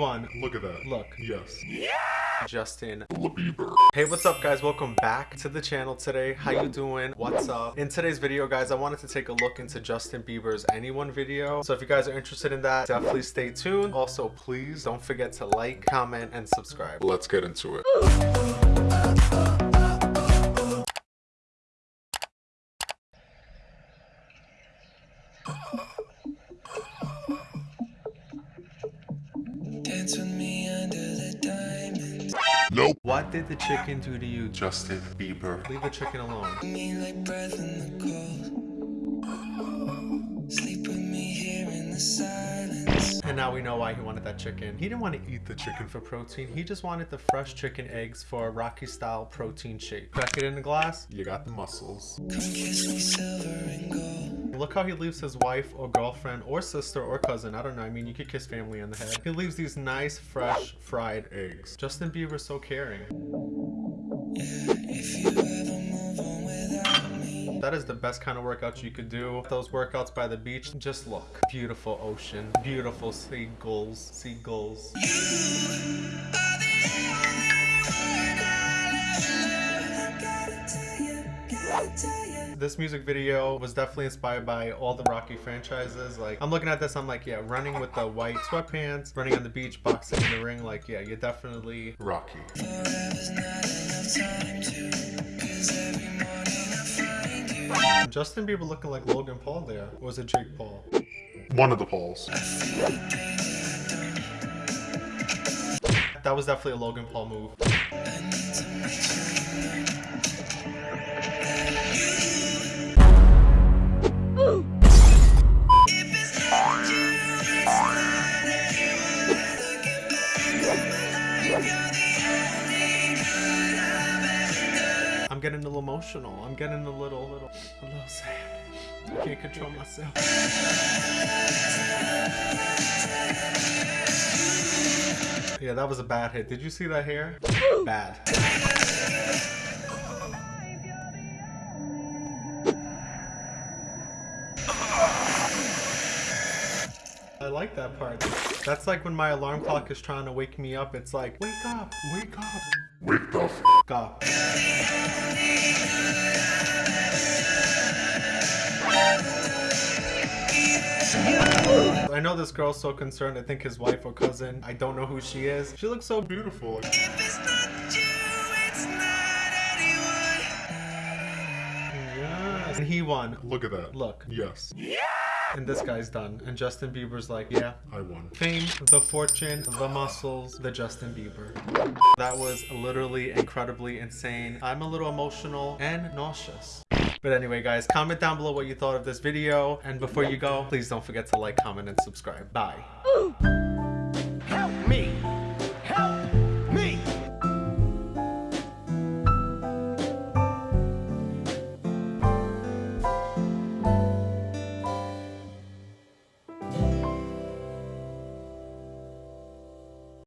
won. Look at that. Look. Yes. Yeah! Justin. Bieber. Hey, what's up guys? Welcome back to the channel today. How you doing? What's up? In today's video, guys, I wanted to take a look into Justin Bieber's Anyone video. So if you guys are interested in that, definitely stay tuned. Also, please don't forget to like, comment, and subscribe. Let's get into it. Dance with me under the diamonds. Nope. What did the chicken do to you? Justin Bieber. Leave the chicken alone. And now we know why he wanted that chicken. He didn't want to eat the chicken for protein. He just wanted the fresh chicken eggs for a Rocky style protein shake. Crack it in a glass. You got the muscles. Come kiss me silver and gold. Look how he leaves his wife or girlfriend or sister or cousin. I don't know. I mean, you could kiss family on the head. He leaves these nice, fresh, fried eggs. Justin Bieber's so caring. That is the best kind of workout you could do. Those workouts by the beach, just look. Beautiful ocean, beautiful seagulls, seagulls. This music video was definitely inspired by all the Rocky franchises. Like, I'm looking at this, I'm like, yeah, running with the white sweatpants, running on the beach, boxing in the ring. Like, yeah, you're definitely Rocky. Justin Bieber looking like Logan Paul there. Or was it Jake Paul? One of the Pauls. That was definitely a Logan Paul move. I'm getting a little emotional. I'm getting a little, little, a little sad. I can't control myself. Yeah, that was a bad hit. Did you see that hair? Bad. Like that part. That's like when my alarm clock is trying to wake me up. It's like, wake up, wake up, Wake the f up. I know this girl's so concerned. I think his wife or cousin. I don't know who she is. She looks so beautiful. beautiful. If it's not you, it's not anyone. Yes. And he won. Look at that. Look. Yes. And this guy's done. And Justin Bieber's like, yeah. I won. Fame, the fortune, the muscles, the Justin Bieber. That was literally incredibly insane. I'm a little emotional and nauseous. But anyway, guys, comment down below what you thought of this video. And before you go, please don't forget to like, comment, and subscribe. Bye.